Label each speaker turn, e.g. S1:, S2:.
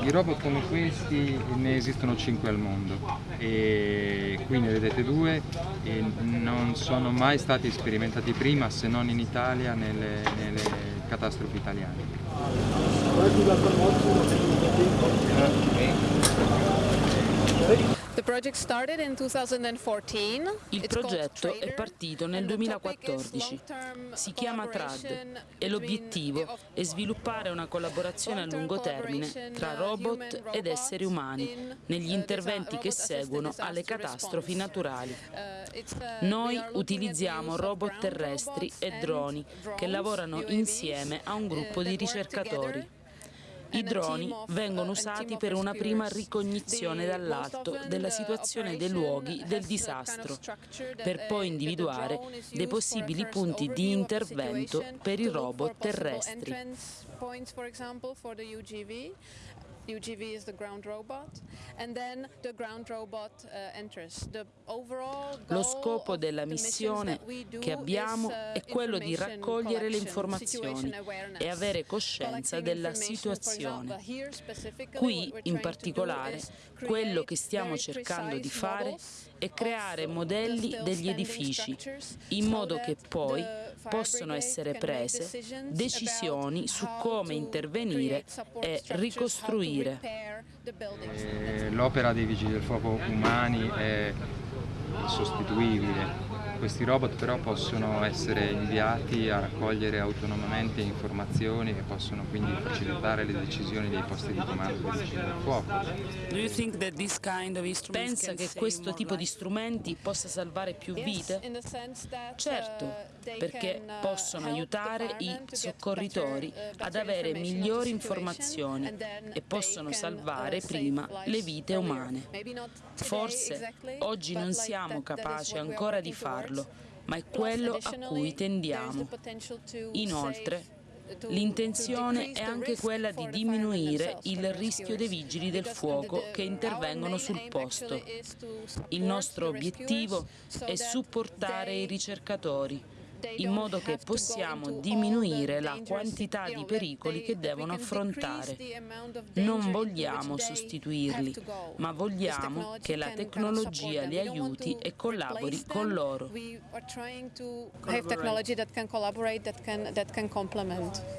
S1: Di robot come questi ne esistono 5 al mondo. E qui ne vedete due. E non sono mai stati sperimentati prima se non in Italia nelle, nelle catastrofi italiane.
S2: Il progetto è partito nel 2014, si chiama TRAD. e l'obiettivo è sviluppare una collaborazione a lungo termine tra robot ed esseri umani negli interventi che seguono alle catastrofi naturali. Noi utilizziamo robot terrestri e droni che lavorano insieme a un gruppo di ricercatori. I droni vengono usati per una prima ricognizione dall'alto della situazione dei luoghi del disastro, per poi individuare dei possibili punti di intervento per i robot terrestri. UGV is the ground robot and then the ground robot uh, enters. The Lo scopo della missione che abbiamo uh, è quello di raccogliere le informazioni e avere coscienza della situazione. Qui, in particolare, quello che stiamo cercando di fare è creare modelli degli edifici in modo che poi possono essere prese decisioni su come intervenire e ricostruire.
S1: Eh, l'opera dei vigili del fuoco umani è sostituibile questi robot però possono essere inviati a raccogliere autonomamente informazioni e possono quindi facilitare le decisioni dei posti di comando del fuoco.
S2: Pensa che questo tipo di strumenti possa salvare più vite? Certo, perché possono aiutare i soccorritori ad avere migliori informazioni e possono salvare prima le vite umane. Forse oggi non siamo capaci ancora di farlo, ma è quello a cui tendiamo. Inoltre, L'intenzione è anche quella di diminuire il rischio dei vigili del fuoco che intervengono sul posto. Il nostro obiettivo è supportare i ricercatori in modo che possiamo diminuire la quantità di pericoli che devono affrontare. Non vogliamo sostituirli, ma vogliamo che la tecnologia li aiuti e collabori con loro.